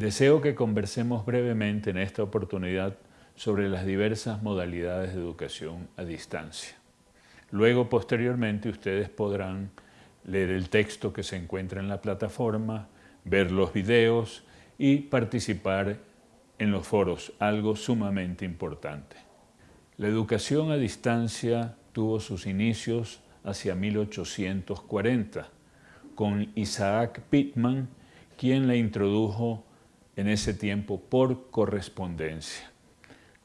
Deseo que conversemos brevemente en esta oportunidad sobre las diversas modalidades de educación a distancia. Luego, posteriormente, ustedes podrán leer el texto que se encuentra en la plataforma, ver los videos y participar en los foros, algo sumamente importante. La educación a distancia tuvo sus inicios hacia 1840, con Isaac Pittman, quien la introdujo en ese tiempo por correspondencia.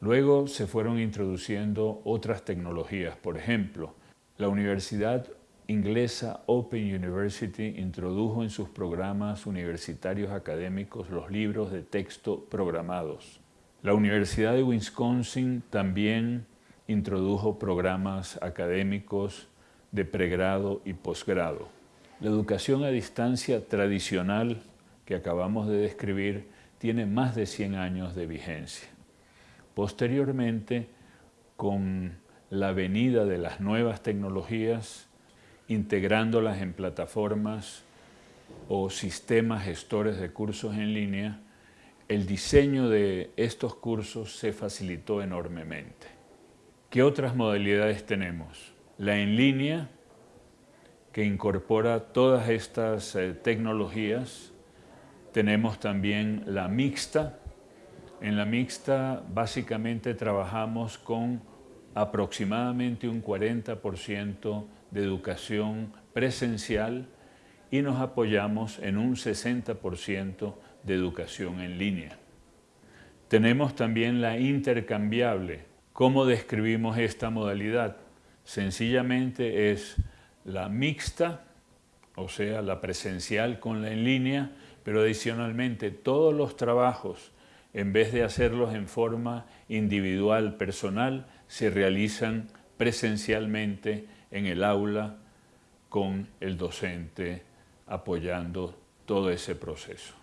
Luego se fueron introduciendo otras tecnologías, por ejemplo, la Universidad inglesa Open University introdujo en sus programas universitarios académicos los libros de texto programados. La Universidad de Wisconsin también introdujo programas académicos de pregrado y posgrado. La educación a distancia tradicional que acabamos de describir tiene más de 100 años de vigencia. Posteriormente, con la venida de las nuevas tecnologías, integrándolas en plataformas o sistemas gestores de cursos en línea, el diseño de estos cursos se facilitó enormemente. ¿Qué otras modalidades tenemos? La en línea, que incorpora todas estas eh, tecnologías. Tenemos también la mixta. En la mixta básicamente trabajamos con aproximadamente un 40% de educación presencial y nos apoyamos en un 60% de educación en línea. Tenemos también la intercambiable. ¿Cómo describimos esta modalidad? Sencillamente es la mixta, o sea, la presencial con la en línea, pero adicionalmente todos los trabajos, en vez de hacerlos en forma individual, personal, se realizan presencialmente en el aula con el docente apoyando todo ese proceso.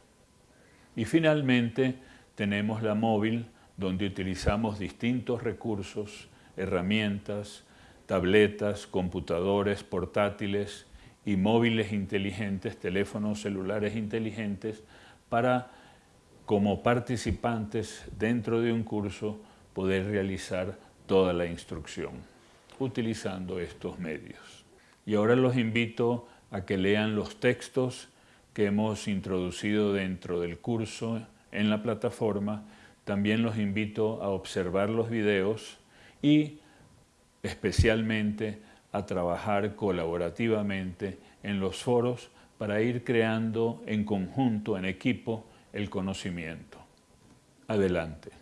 Y finalmente tenemos la móvil, donde utilizamos distintos recursos, herramientas, tabletas, computadores portátiles y móviles inteligentes, teléfonos celulares inteligentes, para, como participantes dentro de un curso, poder realizar toda la instrucción utilizando estos medios. Y ahora los invito a que lean los textos que hemos introducido dentro del curso en la plataforma. También los invito a observar los videos y especialmente a trabajar colaborativamente en los foros para ir creando en conjunto, en equipo, el conocimiento. Adelante.